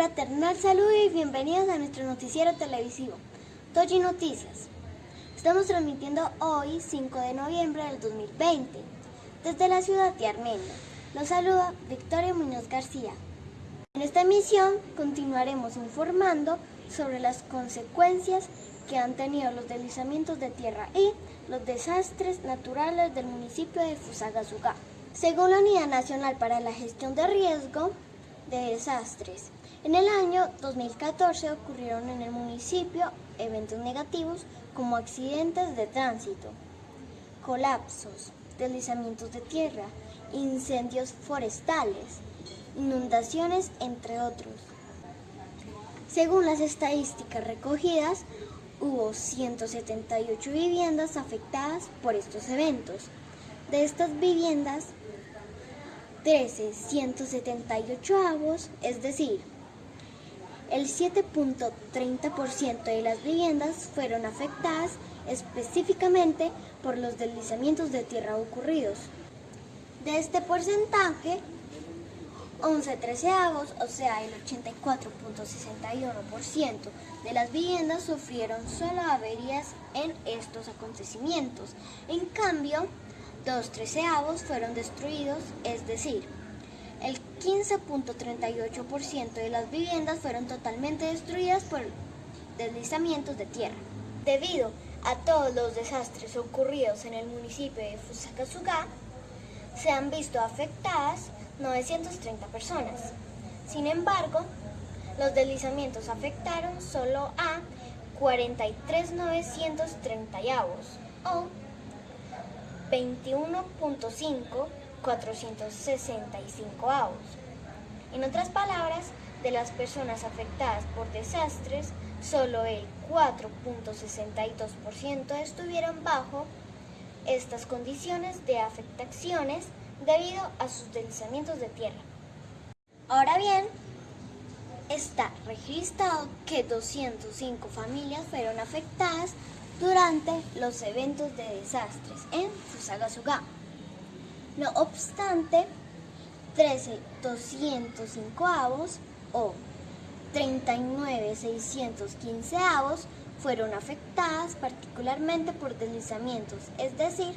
Fraternal saludo y bienvenidos a nuestro noticiero televisivo, Toji Noticias. Estamos transmitiendo hoy, 5 de noviembre del 2020, desde la ciudad de Armenia. Los saluda Victoria Muñoz García. En esta emisión continuaremos informando sobre las consecuencias que han tenido los deslizamientos de tierra y los desastres naturales del municipio de Fusagasugá. Según la Unidad Nacional para la Gestión de Riesgo de Desastres, en el año 2014 ocurrieron en el municipio eventos negativos como accidentes de tránsito, colapsos, deslizamientos de tierra, incendios forestales, inundaciones, entre otros. Según las estadísticas recogidas, hubo 178 viviendas afectadas por estos eventos. De estas viviendas, 13 178 avos, es decir, el 7.30% de las viviendas fueron afectadas específicamente por los deslizamientos de tierra ocurridos. De este porcentaje, 11 treceavos, o sea el 84.61% de las viviendas sufrieron solo averías en estos acontecimientos. En cambio, dos treceavos fueron destruidos, es decir, el 15.38% de las viviendas fueron totalmente destruidas por deslizamientos de tierra. Debido a todos los desastres ocurridos en el municipio de Fusakasuga, se han visto afectadas 930 personas. Sin embargo, los deslizamientos afectaron solo a 43.930 o 21.5 465 avos. En otras palabras, de las personas afectadas por desastres, solo el 4.62% estuvieron bajo estas condiciones de afectaciones debido a sus deslizamientos de tierra. Ahora bien, está registrado que 205 familias fueron afectadas durante los eventos de desastres en Fusagasugá. No obstante, 13.205 avos o 39.615 avos fueron afectadas particularmente por deslizamientos, es decir,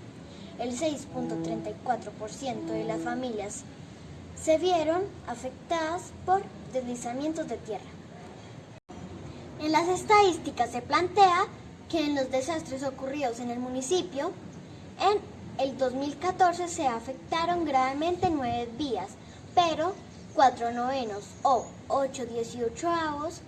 el 6.34% de las familias se vieron afectadas por deslizamientos de tierra. En las estadísticas se plantea que en los desastres ocurridos en el municipio, en el 2014 se afectaron gravemente nueve vías, pero cuatro novenos o 8 avos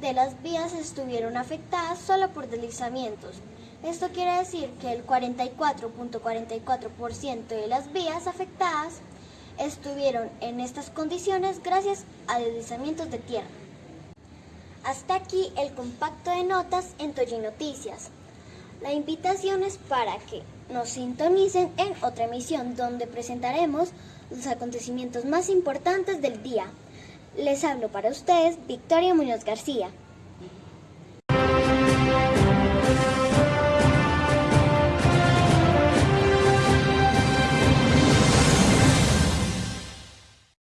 de las vías estuvieron afectadas solo por deslizamientos. Esto quiere decir que el 44.44% de las vías afectadas estuvieron en estas condiciones gracias a deslizamientos de tierra. Hasta aquí el compacto de notas en Toyi Noticias. La invitación es para que nos sintonicen en otra emisión donde presentaremos los acontecimientos más importantes del día. Les hablo para ustedes Victoria Muñoz García.